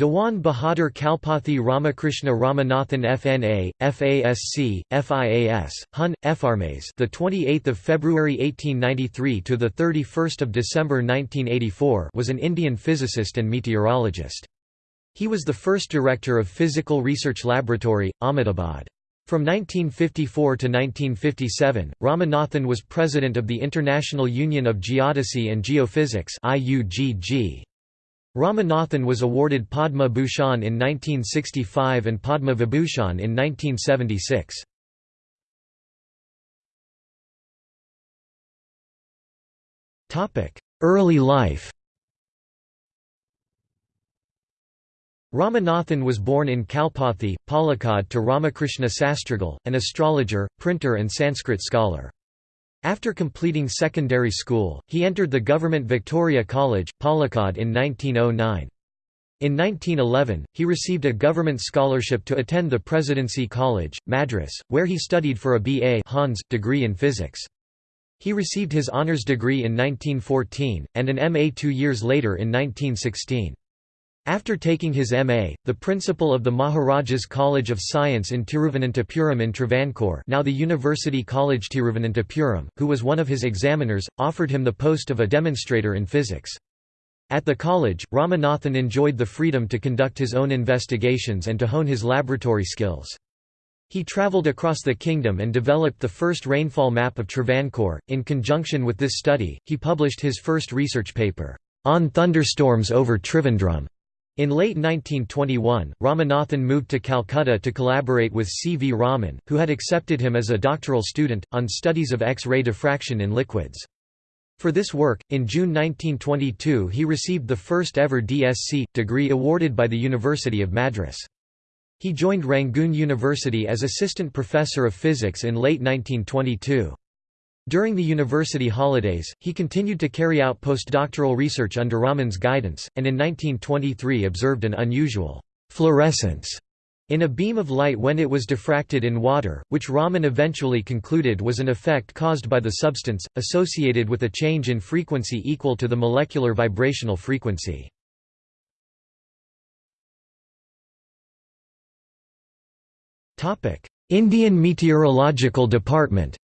Dewan Bahadur Kalpathi Ramakrishna Ramanathan FNA, FASC, FIAS, Hun, FRMAS the 28th of February 1893 to the 31st of December 1984 was an Indian physicist and meteorologist. He was the first director of Physical Research Laboratory, Ahmedabad. From 1954 to 1957, Ramanathan was president of the International Union of Geodesy and Geophysics IUGG. Ramanathan was awarded Padma Bhushan in 1965 and Padma Vibhushan in 1976. Early life Ramanathan was born in Kalpathi, Palakkad to Ramakrishna Sastrigal, an astrologer, printer and Sanskrit scholar. After completing secondary school, he entered the government Victoria College, Palakkad in 1909. In 1911, he received a government scholarship to attend the Presidency College, Madras, where he studied for a B.A. Hons. degree in physics. He received his honours degree in 1914, and an M.A. two years later in 1916. After taking his M.A., the principal of the Maharajas College of Science in Tiruvananthapuram in Travancore now the University College Tiruvananthapuram, who was one of his examiners, offered him the post of a demonstrator in physics. At the college, Ramanathan enjoyed the freedom to conduct his own investigations and to hone his laboratory skills. He travelled across the kingdom and developed the first rainfall map of Travancore. In conjunction with this study, he published his first research paper, On Thunderstorms over Trivandrum. In late 1921, Ramanathan moved to Calcutta to collaborate with C. V. Raman, who had accepted him as a doctoral student, on studies of X-ray diffraction in liquids. For this work, in June 1922 he received the first ever DSc, degree awarded by the University of Madras. He joined Rangoon University as assistant professor of physics in late 1922. During the university holidays, he continued to carry out postdoctoral research under Raman's guidance, and in 1923 observed an unusual fluorescence in a beam of light when it was diffracted in water, which Raman eventually concluded was an effect caused by the substance, associated with a change in frequency equal to the molecular vibrational frequency. Indian Meteorological Department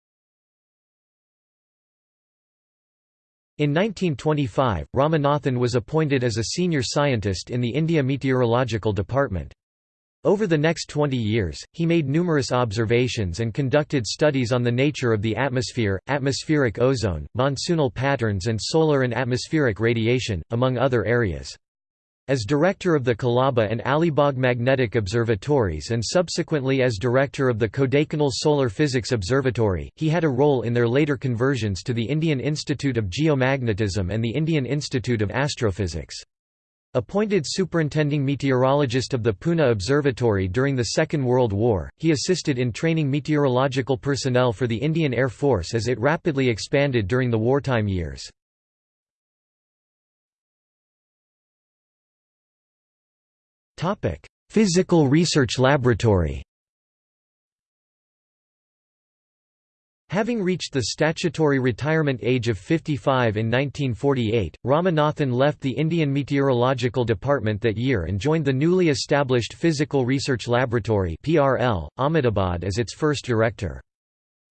In 1925, Ramanathan was appointed as a senior scientist in the India Meteorological Department. Over the next 20 years, he made numerous observations and conducted studies on the nature of the atmosphere, atmospheric ozone, monsoonal patterns and solar and atmospheric radiation, among other areas. As director of the Colaba and Alibag Magnetic Observatories and subsequently as director of the Kodaikanal Solar Physics Observatory, he had a role in their later conversions to the Indian Institute of Geomagnetism and the Indian Institute of Astrophysics. Appointed superintending meteorologist of the Pune Observatory during the Second World War, he assisted in training meteorological personnel for the Indian Air Force as it rapidly expanded during the wartime years. Physical Research Laboratory Having reached the statutory retirement age of 55 in 1948, Ramanathan left the Indian Meteorological Department that year and joined the newly established Physical Research Laboratory (PRL), Ahmedabad as its first director.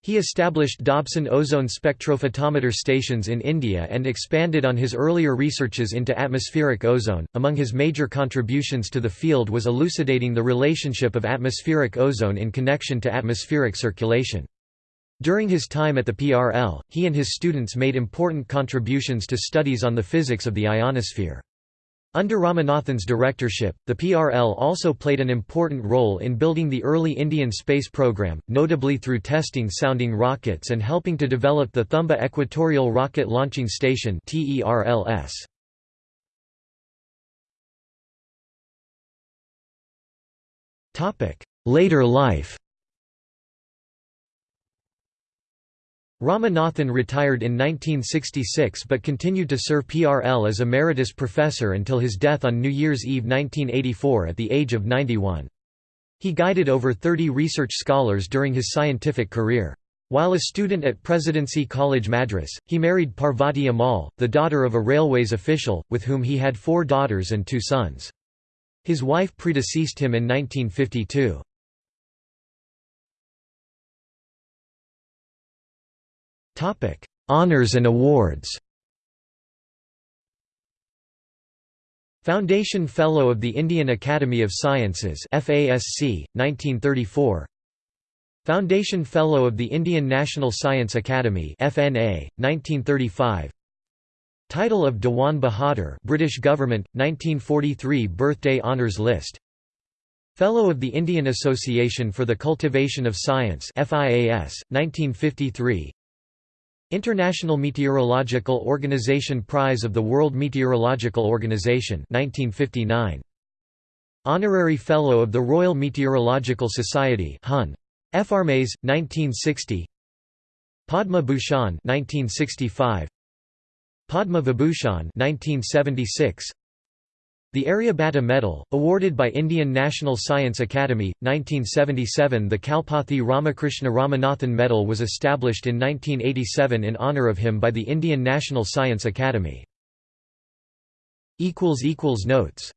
He established Dobson ozone spectrophotometer stations in India and expanded on his earlier researches into atmospheric ozone. Among his major contributions to the field was elucidating the relationship of atmospheric ozone in connection to atmospheric circulation. During his time at the PRL, he and his students made important contributions to studies on the physics of the ionosphere. Under Ramanathan's directorship, the PRL also played an important role in building the early Indian space program, notably through testing sounding rockets and helping to develop the Thumba Equatorial Rocket Launching Station TERLS. Later life Ramanathan retired in 1966 but continued to serve PRL as emeritus professor until his death on New Year's Eve 1984 at the age of 91. He guided over 30 research scholars during his scientific career. While a student at Presidency College Madras, he married Parvati Ammal, the daughter of a railways official, with whom he had four daughters and two sons. His wife predeceased him in 1952. Honours and awards. Foundation Fellow of the Indian Academy of Sciences FASC, 1934 Foundation Fellow of the Indian National Science Academy FNA, 1935 Title of Dewan Bahadur British Government, 1943 Birthday Honours List. Fellow of the Indian Association for the Cultivation of Science FIAS, 1953 International Meteorological Organization Prize of the World Meteorological Organization 1959. Honorary Fellow of the Royal Meteorological Society Hun. Farmes, 1960 Padma Bhushan 1965 Padma Vibhushan 1976 the Aryabhatta Medal, awarded by Indian National Science Academy, 1977 The Kalpathy Ramakrishna Ramanathan Medal was established in 1987 in honour of him by the Indian National Science Academy. Notes